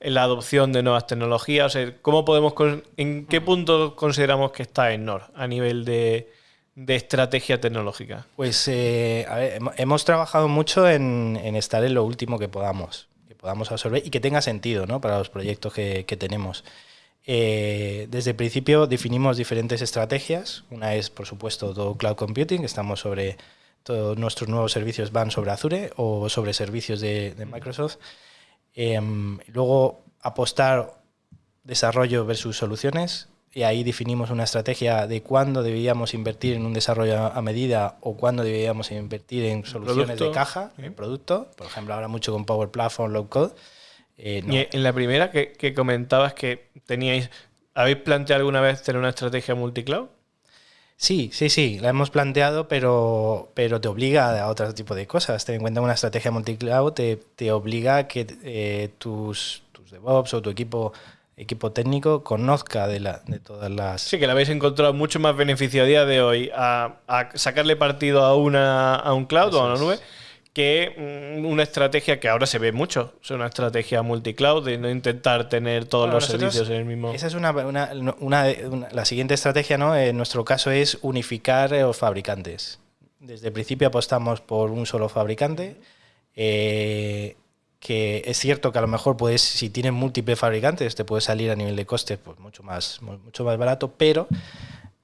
la adopción de nuevas tecnologías? O sea, ¿cómo podemos, ¿En qué punto consideramos que está NOR a nivel de, estrategia tecnológica? Pues eh, hemos trabajado mucho en, estar en lo último que podamos, que podamos absorber y que tenga sentido ¿no? para los proyectos que, tenemos. Eh, desde el principio definimos diferentes estrategias. Una es, por supuesto, todo cloud computing, estamos sobre todos nuestros nuevos servicios van sobre Azure o sobre servicios de, de Microsoft. Em, luego apostar desarrollo versus soluciones y ahí definimos una estrategia de cuándo debíamos invertir en un desarrollo a medida o cuándo debíamos invertir en soluciones de caja, en producto. Por ejemplo, ahora mucho con Power Platform, Low Code. Eh, y en la primera que, que, comentabas que teníais, ¿habéis planteado alguna vez tener una estrategia multicloud? Sí, sí, sí, la hemos planteado, pero, pero te obliga a otro tipo de cosas. Ten en cuenta una estrategia multicloud te, te obliga a que eh, tus, tus DevOps o tu equipo equipo técnico conozca de, la, de todas las... Sí, que la habéis encontrado mucho más beneficio a día de hoy a, a sacarle partido a, una, a un cloud o a una nube que mm, una estrategia que ahora se ve mucho, es una estrategia multicloud de no intentar tener todos los servicios en el mismo. Esa es una, la siguiente estrategia, ¿no? En nuestro caso es unificar los fabricantes. Desde el principio apostamos por un solo fabricante. Eh, que es cierto que a lo mejor puedes, si tienes múltiples fabricantes, te puede salir a nivel de costes pues mucho más, mucho más barato, pero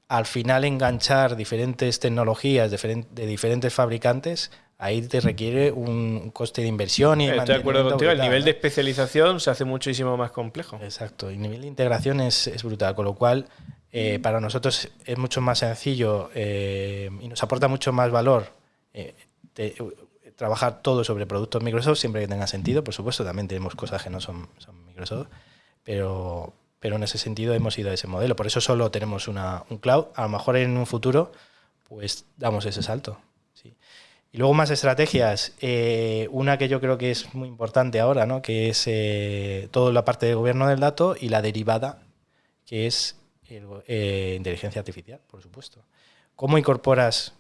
al final enganchar diferentes tecnologías de diferentes fabricantes ahí te requiere un coste de inversión y de Estoy de acuerdo contigo, el nivel de especialización se hace muchísimo más complejo. Exacto, y el nivel de integración es, brutal, con lo cual eh, para nosotros es mucho más sencillo eh, y nos aporta mucho más valor eh, trabajar todo sobre productos Microsoft, siempre que tenga sentido, por supuesto, también tenemos cosas que no son, son Microsoft, pero, pero en ese sentido hemos ido a ese modelo, por eso solo tenemos una, un cloud, a lo mejor en un futuro pues damos ese salto. Y luego más estrategias. Eh, una que yo creo que es muy importante ahora, ¿no? que es eh, toda la parte de gobierno del dato y la derivada, que es eh, inteligencia artificial, por supuesto. ¿Cómo incorporas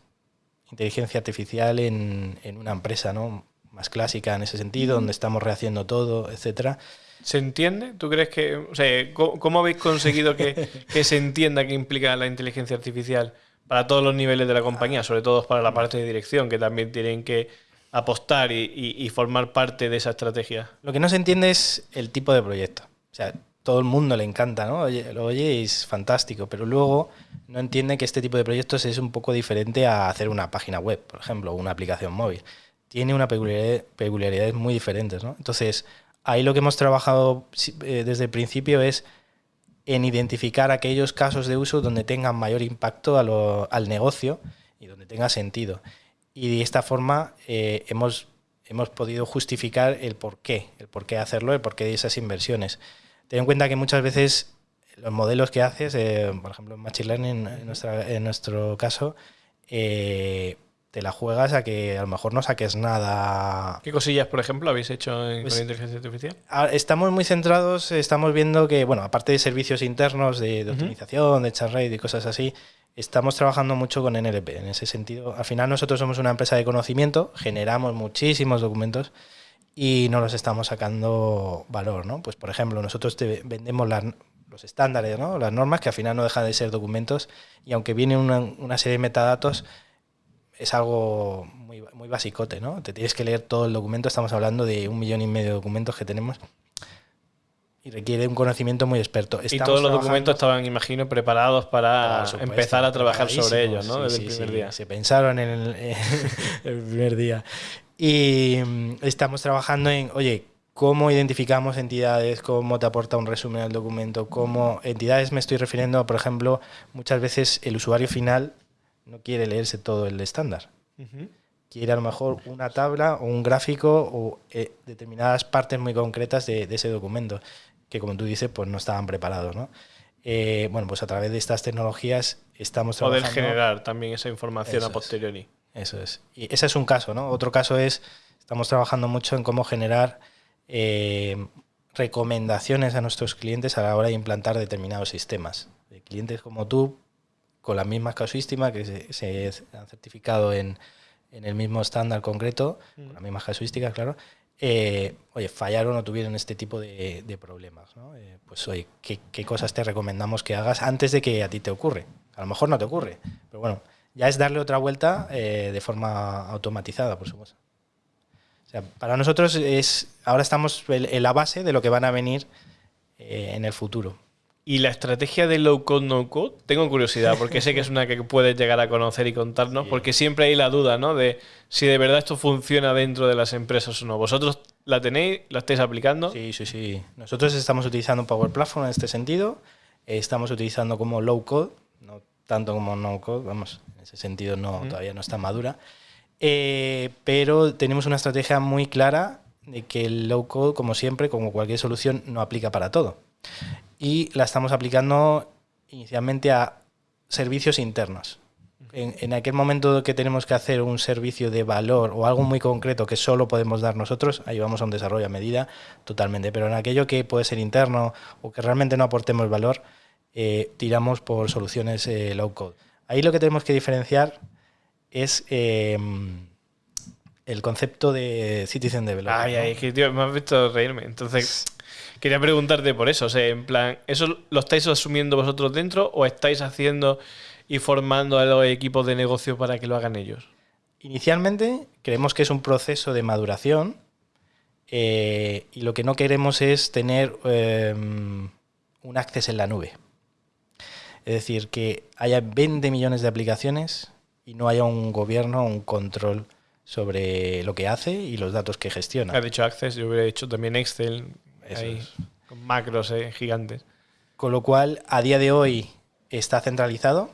inteligencia artificial en, una empresa ¿no? más clásica en ese sentido, donde estamos rehaciendo todo, etcétera? ¿Se entiende? ¿Tú crees que... O sea, ¿cómo, habéis conseguido que, (laughs) que se entienda qué implica la inteligencia artificial? Para todos los niveles de la compañía, sobre todo para la parte de dirección, que también tienen que apostar y, formar parte de esa estrategia. Lo que no se entiende es el tipo de proyecto. O sea, todo el mundo le encanta, ¿no? Oye, oye es fantástico, pero luego no entiende que este tipo de proyectos es un poco diferente a hacer una página web, por ejemplo, o una aplicación móvil. Tiene una peculiaridad, peculiaridades muy diferentes, ¿no? Entonces, ahí lo que hemos trabajado eh, desde el principio es en identificar aquellos casos de uso donde tengan mayor impacto al negocio y donde tenga sentido. Y de esta forma eh, hemos, hemos podido justificar el por qué, el por qué hacerlo, el por qué de esas inversiones. Ten en cuenta que muchas veces los modelos que haces, eh, por ejemplo en Machine Learning en, nuestra, en nuestro caso, eh, te la juegas a que a lo mejor no saques nada. ¿Qué cosillas, por ejemplo, habéis hecho en, Pues, con inteligencia artificial? Ah, Estamos muy centrados, estamos viendo que, bueno, aparte de servicios internos de, de Ujú. optimización, de chat rate y cosas así, estamos trabajando mucho con NLP. En ese sentido, al final nosotros somos una empresa de conocimiento, generamos muchísimos documentos y no los estamos sacando valor, ¿no? Pues, por ejemplo, nosotros te vendemos las- los estándares, ¿no? Las normas que al final no dejan de ser documentos y aunque viene una, una serie de metadatos, es algo muy, muy basicote, ¿no? Te tienes que leer todo el documento, estamos hablando de un millón y medio de documentos que tenemos y requiere un conocimiento muy experto. Y todos los documentos estaban, imagino, preparados para supuesto, empezar a trabajar sobre ellos, ¿no? sí, Desde el primer sí, día. Se pensaron en el, (laughs) el primer día. Y mm, estamos trabajando en, oye, cómo identificamos entidades, cómo te aporta un resumen al documento, cómo entidades me estoy refiriendo, por ejemplo, muchas veces el usuario final no quiere leerse todo el estándar. Quiere a lo mejor una tabla o un gráfico o eh, determinadas partes muy concretas de, de ese documento, que como tú dices, pues no estaban preparados, ¿no? Eh, bueno, pues a través de estas tecnologías estamos Poder trabajando... generar también esa información Eso a es. posteriori. Eso es. Y ese es un caso, ¿no? Otro caso es, estamos trabajando mucho en cómo generar eh, recomendaciones a nuestros clientes a la hora de implantar determinados sistemas. De clientes como tú, con la misma casuística que se, se han certificado en, en el mismo estándar concreto, con la misma casuística, claro, eh, oye, fallaron o tuvieron este tipo de, de problemas. ¿no? Eh, pues, oye, ¿qué, qué cosas te recomendamos que hagas antes de que a ti te ocurre? A lo mejor no te ocurre, pero bueno, ya es darle otra vuelta eh, de forma automatizada, por supuesto. O sea, para nosotros es ahora estamos en la base de lo que van a venir en el futuro. Y la estrategia de low code, no code, tengo curiosidad, porque sé que es una que puedes llegar a conocer y contarnos, Sí. porque siempre hay la duda, ¿no? De si de verdad esto funciona dentro de las empresas o no. ¿Vosotros la tenéis? ¿La estáis aplicando? Sí, sí, sí. Nosotros estamos utilizando Power Platform en este sentido. Estamos utilizando como low code, no tanto como no code, vamos, en ese sentido no, todavía no está madura. Eh, pero tenemos una estrategia muy clara de que el low code, como siempre, como cualquier solución, no aplica para todo. Y la estamos aplicando inicialmente a servicios internos. En, en aquel momento que tenemos que hacer un servicio de valor o algo muy concreto que solo podemos dar nosotros, ahí vamos a un desarrollo a medida totalmente. Pero en aquello que puede ser interno o que realmente no aportemos valor, eh, tiramos por soluciones eh, low code. Ahí lo que tenemos que diferenciar es eh, el concepto de citizen developer. Ay, ¿no? ay, que tío, me has visto reírme. Entonces, quería preguntarte por eso. O sea, en plan, ¿eso lo estáis asumiendo vosotros dentro o estáis haciendo y formando a los equipos de negocio para que lo hagan ellos? Inicialmente creemos que es un proceso de maduración eh, y lo que no queremos es tener eh, un acceso en la nube. Es decir, que haya 20 millones de aplicaciones y no haya un gobierno, un control sobre lo que hace y los datos que gestiona. Has dicho Access, yo hubiera dicho también Excel, Eso ahí, es. con macros eh, gigantes. Con lo cual, a día de hoy está centralizado,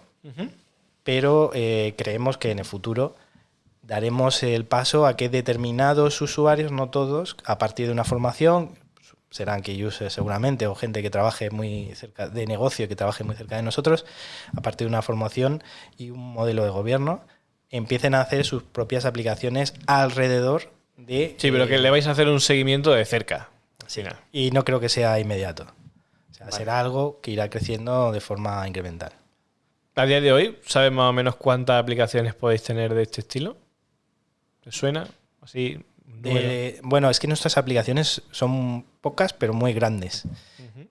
pero eh, creemos que en el futuro daremos el paso a que determinados usuarios, no todos, a partir de una formación, serán que users seguramente o gente que trabaje muy cerca de negocio, que trabaje muy cerca de nosotros, a partir de una formación y un modelo de gobierno, empiecen a hacer sus propias aplicaciones alrededor de... Sí, pero eh, que le vais a hacer un seguimiento de cerca. Al sí, final. y no creo que sea inmediato. O sea, Vale. será algo que irá creciendo de forma incremental. A día de hoy, ¿sabes más o menos cuántas aplicaciones podéis tener de este estilo? ¿Te suena? Así. bueno, es que nuestras aplicaciones son pocas, pero muy grandes.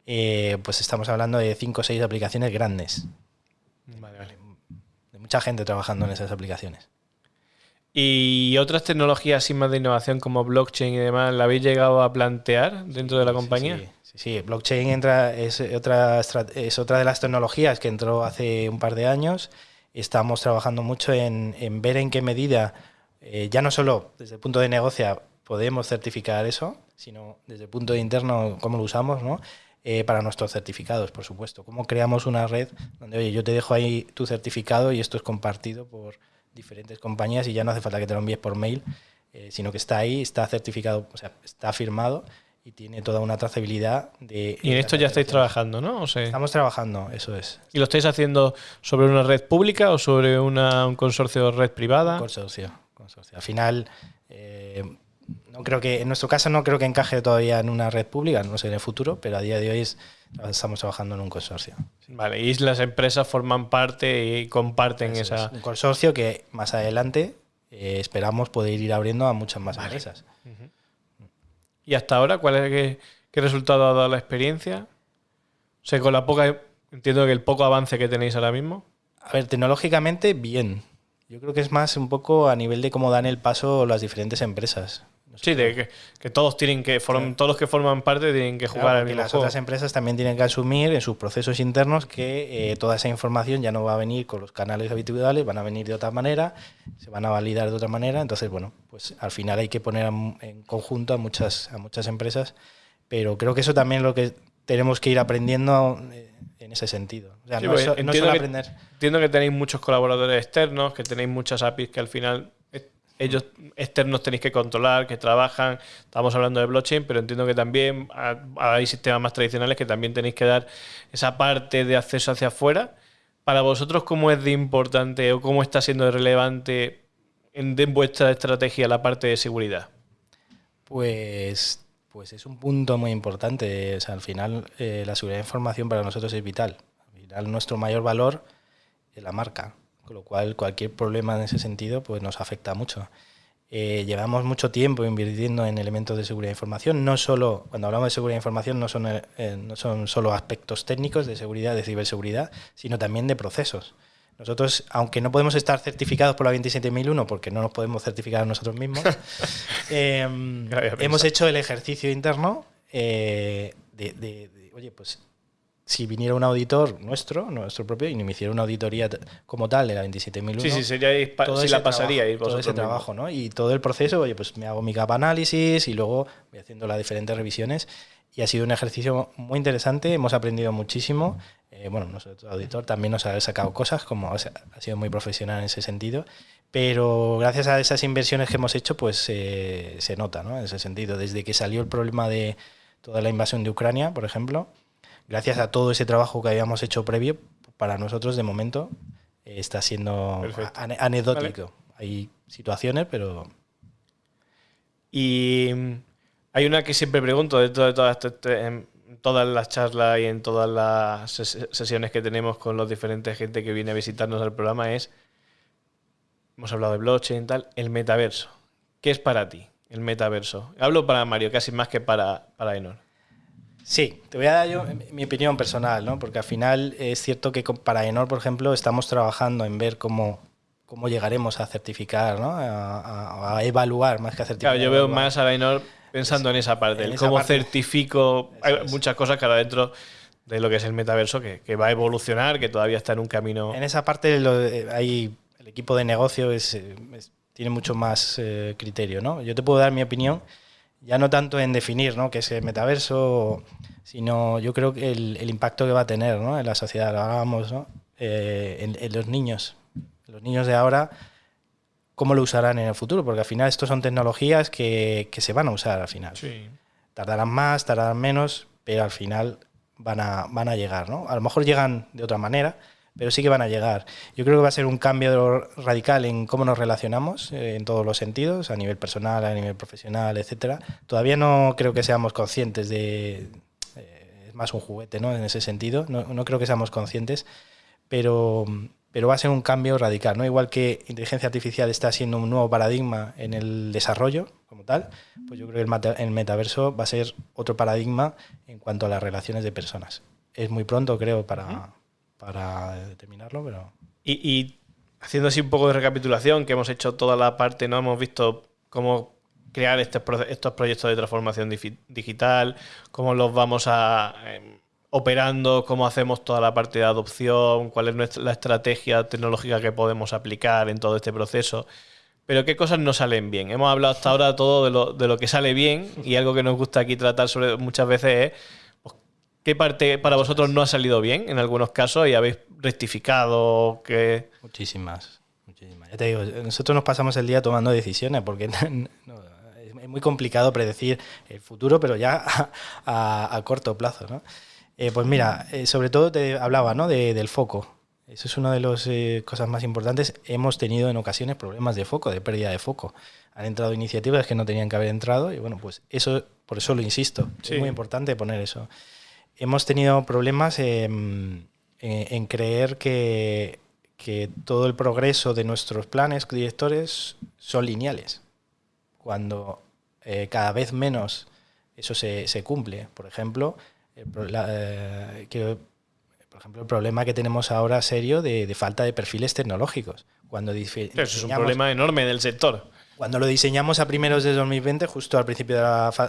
Eh, pues estamos hablando de 5 o 6 aplicaciones grandes. Vale, vale. De mucha gente trabajando en esas aplicaciones. ¿Y otras tecnologías así más de innovación como blockchain y demás, la habéis llegado a plantear dentro de la compañía? Sí, sí, sí. Blockchain entra, es, otra, es otra de las tecnologías que entró hace un par de años. Estamos trabajando mucho en, en ver en qué medida, eh, ya no solo desde el punto de negocio podemos certificar eso, sino desde el punto de interno cómo lo usamos, ¿no? eh, para nuestros certificados, por supuesto. ¿Cómo creamos una red donde, oye, yo te dejo ahí tu certificado y esto es compartido por diferentes compañías y ya no hace falta que te lo envíes por mail, eh, sino que está ahí, está certificado, o sea, está firmado y tiene toda una trazabilidad de... Y en esto ya estáis trabajando, ¿no? Estamos trabajando, eso es. ¿Y lo estáis haciendo sobre una red pública o sobre una, un consorcio red privada? Un consorcio, consorcio. Al final, eh, no creo que, en nuestro caso no creo que encaje todavía en una red pública, no sé en el futuro, pero a día de hoy estamos trabajando en un consorcio. Vale, y las empresas forman parte y comparten esa... un consorcio que más adelante eh, esperamos poder ir abriendo a muchas más empresas. ¿Y hasta ahora cuál es qué, qué resultado ha dado la experiencia? O sea, con la poca, entiendo que el poco avance que tenéis ahora mismo. A ver, tecnológicamente, bien. Yo creo que es más un poco a nivel de cómo dan el paso las diferentes empresas. Sí, de que, todos tienen que todos los que forman parte tienen que jugar al mismo las otras empresas también tienen que asumir en sus procesos internos que eh, toda esa información ya no va a venir con los canales habituales, van a venir de otra manera, se van a validar de otra manera. Entonces, bueno, pues al final hay que poner en conjunto a muchas, a muchas empresas, pero creo que eso también es lo que tenemos que ir aprendiendo eh, en ese sentido. O sea, no, entiendo, que, entiendo que tenéis muchos colaboradores externos, que tenéis muchas APIs que al final ellos externos tenéis que controlar, que trabajan. Estamos hablando de blockchain, pero entiendo que también hay sistemas más tradicionales que también tenéis que dar esa parte de acceso hacia afuera. Para vosotros, ¿cómo es de importante o cómo está siendo relevante en, vuestra estrategia la parte de seguridad? Pues, pues es un punto muy importante. al final, eh, la seguridad de información para nosotros es vital. Al final, nuestro mayor valor es la marca. Con lo cual, cualquier problema en ese sentido pues nos afecta mucho. Eh, llevamos mucho tiempo invirtiendo en elementos de seguridad de información. No solo, cuando hablamos de seguridad de información, no son, eh, no son solo aspectos técnicos de seguridad, de ciberseguridad, sino también de procesos. Nosotros, aunque no podemos estar certificados por la 27001, porque no nos podemos certificar nosotros mismos, (laughs) eh, hemos hecho el ejercicio interno de, de, oye, pues si viniera un auditor nuestro, nuestro propio, y me hiciera una auditoría como tal de la 27001. Sí, sí, sería si la pasaría y todo ese trabajo, ¿no? Y todo el proceso, oye, pues me hago mi capa análisis y luego voy haciendo las diferentes revisiones. Y ha sido un ejercicio muy interesante, hemos aprendido muchísimo. Eh, bueno, nuestro auditor también nos ha sacado cosas, como ha sido muy profesional en ese sentido. Pero gracias a esas inversiones que hemos hecho, pues eh, se nota, ¿no? En ese sentido. Desde que salió el problema de toda la invasión de Ucrania, por ejemplo, gracias a todo ese trabajo que habíamos hecho previo, para nosotros de momento eh, está siendo anecdótico. Hay situaciones, pero... Y mm, hay una que siempre pregunto de, todas, en todas las charlas y en todas las sesiones que tenemos con los diferentes gente que viene a visitarnos al programa es, hemos hablado de blockchain y tal, el metaverso. ¿Qué es para ti el metaverso? Hablo para Mario casi más que para, para Enor. Sí, te voy a dar yo mi opinión personal, ¿no? Porque al final es cierto que para Enor, por ejemplo, estamos trabajando en ver cómo, cómo llegaremos a certificar, ¿no? A, evaluar más que a certificar. Claro, yo veo más a Enor pensando en esa parte, en cómo certifico. Hay muchas cosas que ahora dentro de lo que es el metaverso que, va a evolucionar, que todavía está en un camino. En esa parte hay, el equipo de negocio es, tiene mucho más eh, criterio, ¿no? Yo te puedo dar mi opinión ya no tanto en definir ¿no? qué es el metaverso, sino yo creo que el, impacto que va a tener ¿no? en la sociedad, lo hablábamos, ¿no? Eh, en, los niños. Los niños de ahora, ¿cómo lo usarán en el futuro? Porque al final esto son tecnologías que, que se van a usar al final. Tardarán más, tardarán menos, pero al final van a, van a llegar. ¿no? A lo mejor llegan de otra manera, pero sí que van a llegar. Yo creo que va a ser un cambio radical en cómo nos relacionamos eh, en todos los sentidos, a nivel personal, a nivel profesional, etcétera. Todavía no creo que seamos conscientes de eh, es más un juguete, ¿no? En ese sentido, no, no, creo que seamos conscientes, pero pero va a ser un cambio radical, ¿no? Igual que inteligencia artificial está siendo un nuevo paradigma en el desarrollo como tal, pues yo creo que el, metaverso va a ser otro paradigma en cuanto a las relaciones de personas. Es muy pronto, creo, para, para determinarlo, pero... Y, haciendo así un poco de recapitulación, que hemos hecho toda la parte, ¿no? Hemos visto cómo crear este estos proyectos de transformación digital, cómo los vamos a... Em, operando, cómo hacemos toda la parte de adopción, cuál es nuestra, la estrategia tecnológica que podemos aplicar en todo este proceso. Pero qué cosas no salen bien. Hemos hablado hasta ahora todo de lo, de lo que sale bien y algo que nos gusta aquí tratar sobre muchas veces es ¿Qué parte para vosotros no ha salido bien en algunos casos y habéis rectificado? Que... Muchísimas, muchísimas. Ya te digo, nosotros nos pasamos el día tomando decisiones porque (laughs) es muy complicado predecir el futuro, pero ya (laughs) a, corto plazo. ¿no? Eh, pues mira, eh, sobre todo te hablaba ¿no? del foco. Eso es una de las eh, cosas más importantes. Hemos tenido en ocasiones problemas de foco, de pérdida de foco. Han entrado iniciativas que no tenían que haber entrado y bueno, pues eso, por eso lo insisto. Es muy importante poner eso. Hemos tenido problemas en, creer que, todo el progreso de nuestros planes directores son lineales. Cuando eh, cada vez menos eso se, cumple. Por ejemplo, eh, por ejemplo, el problema que tenemos ahora serio de, falta de perfiles tecnológicos. Cuando Eso es un problema enorme del sector. Cuando lo diseñamos a primeros de 2020, justo al principio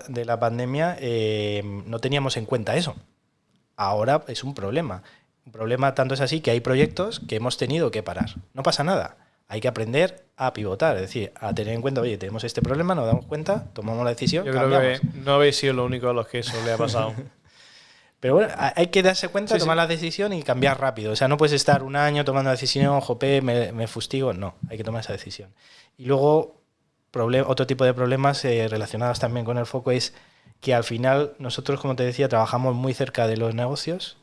de la, pandemia, eh, no teníamos en cuenta eso. Ahora es un problema. Un problema tanto es así que hay proyectos que hemos tenido que parar. No pasa nada. Hay que aprender a pivotar, es decir, a tener en cuenta, oye, tenemos este problema, nos damos cuenta, tomamos la decisión. Yo creo que no habéis sido lo único a los que eso le ha pasado. (laughs) Pero bueno, hay que darse cuenta, tomar la decisión y cambiar rápido. O sea, no puedes estar un año tomando la decisión, jope, me, me fustigo. No, hay que tomar esa decisión. Y luego, otro tipo de problemas eh, relacionados también con el foco es que al final nosotros, como te decía, trabajamos muy cerca de los negocios.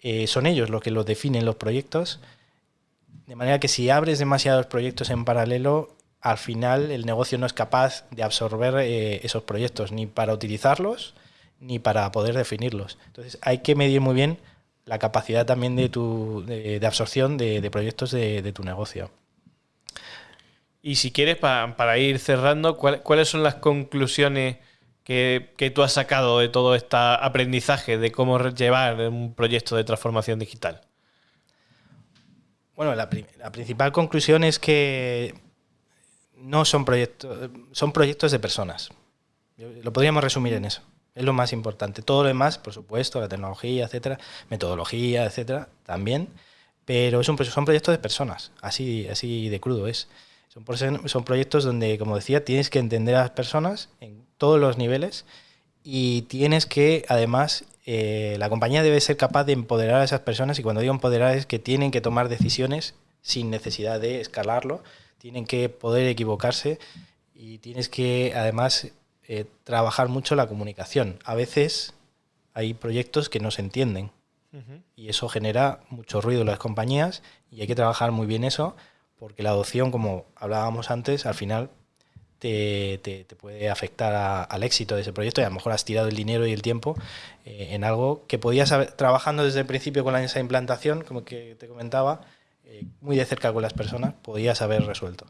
Eh, son ellos los que los definen los proyectos. De manera que si abres demasiados proyectos en paralelo, al final el negocio no es capaz de absorber eh, esos proyectos ni para utilizarlos ni para poder definirlos. Entonces hay que medir muy bien la capacidad también de, tu, de, absorción de, proyectos de, tu negocio. Y si quieres, para, ir cerrando, ¿cuáles son las conclusiones que, tú has sacado de todo este aprendizaje de cómo llevar un proyecto de transformación digital? Bueno, la, principal conclusión es que no son proyectos, son proyectos de personas. Lo podríamos resumir en eso. Es lo más importante. Todo lo demás, por supuesto, la tecnología, etcétera, metodología, etcétera, también. Pero son, son proyectos de personas, así, así de crudo es. Son, son proyectos donde, como decía, tienes que entender a las personas en todos los niveles y tienes que, además, eh, la compañía debe ser capaz de empoderar a esas personas y cuando digo empoderar es que tienen que tomar decisiones sin necesidad de escalarlo, tienen que poder equivocarse y tienes que, además, eh, trabajar mucho la comunicación. A veces hay proyectos que no se entienden y eso genera mucho ruido en las compañías y hay que trabajar muy bien eso porque la adopción, como hablábamos antes, al final te, puede afectar al éxito de ese proyecto y a lo mejor has tirado el dinero y el tiempo eh, en algo que podías haber, trabajando desde el principio con la, esa implantación, como que te comentaba, eh, muy de cerca con las personas, podías haber resuelto.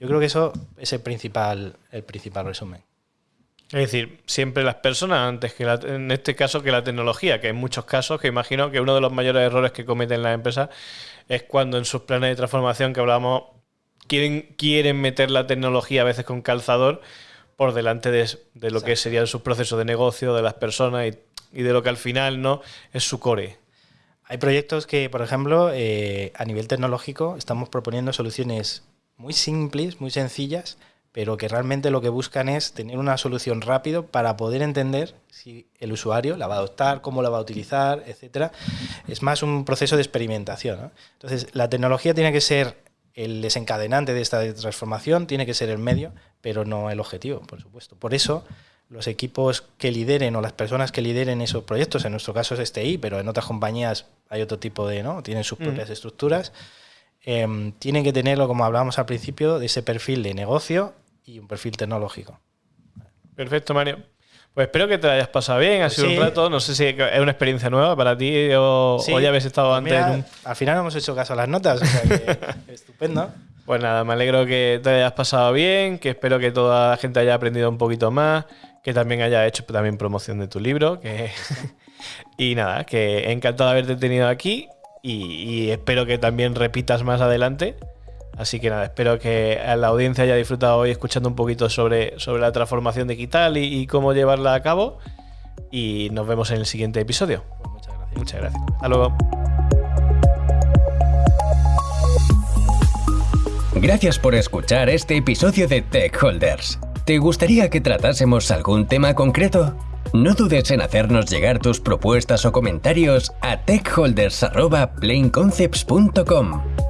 Yo creo que eso es el principal, el principal resumen. Es decir, siempre las personas antes que en este caso que la tecnología, que en muchos casos, que imagino que uno de los mayores errores que cometen las empresas es cuando en sus planes de transformación que hablábamos quieren, quieren meter la tecnología a veces con calzador por delante de, lo que serían sus procesos de negocio, de las personas y, de lo que al final no es su core. Hay proyectos que, por ejemplo, eh, a nivel tecnológico estamos proponiendo soluciones muy simples, muy sencillas, pero que realmente lo que buscan es tener una solución rápido para poder entender si el usuario la va a adoptar, cómo la va a utilizar, etcétera. Es más un proceso de experimentación. Entonces, la tecnología tiene que ser el desencadenante de esta transformación, tiene que ser el medio, pero no el objetivo, por supuesto. Por eso, los equipos que lideren o las personas que lideren esos proyectos, en nuestro caso es STI, pero en otras compañías hay otro tipo de, ¿no? Tienen sus mm. propias estructuras. Em, tienen que tenerlo, como hablábamos al principio, de ese perfil de negocio y un perfil tecnológico. Perfecto, Mario. Pues espero que te hayas pasado bien, ha sido un rato, no sé si es una experiencia nueva para ti o, ya habéis estado pues antes. Al final hemos hecho caso a las notas, o sea que (laughs) estupendo. Pues nada, me alegro que te hayas pasado bien, que espero que toda la gente haya aprendido un poquito más, que también haya hecho también promoción de tu libro, que... (laughs) y nada, que encantado de haberte tenido aquí y espero que también repitas más adelante. Así que nada, espero que la audiencia haya disfrutado hoy escuchando un poquito sobre, sobre la transformación digital y, cómo llevarla a cabo. Y nos vemos en el siguiente episodio. Muchas gracias. Muchas gracias. Hasta luego. Gracias por escuchar este episodio de Tech Holders. ¿Te gustaría que tratásemos algún tema concreto? No dudes en hacernos llegar tus propuestas o comentarios a techholders.planeconcepts.com.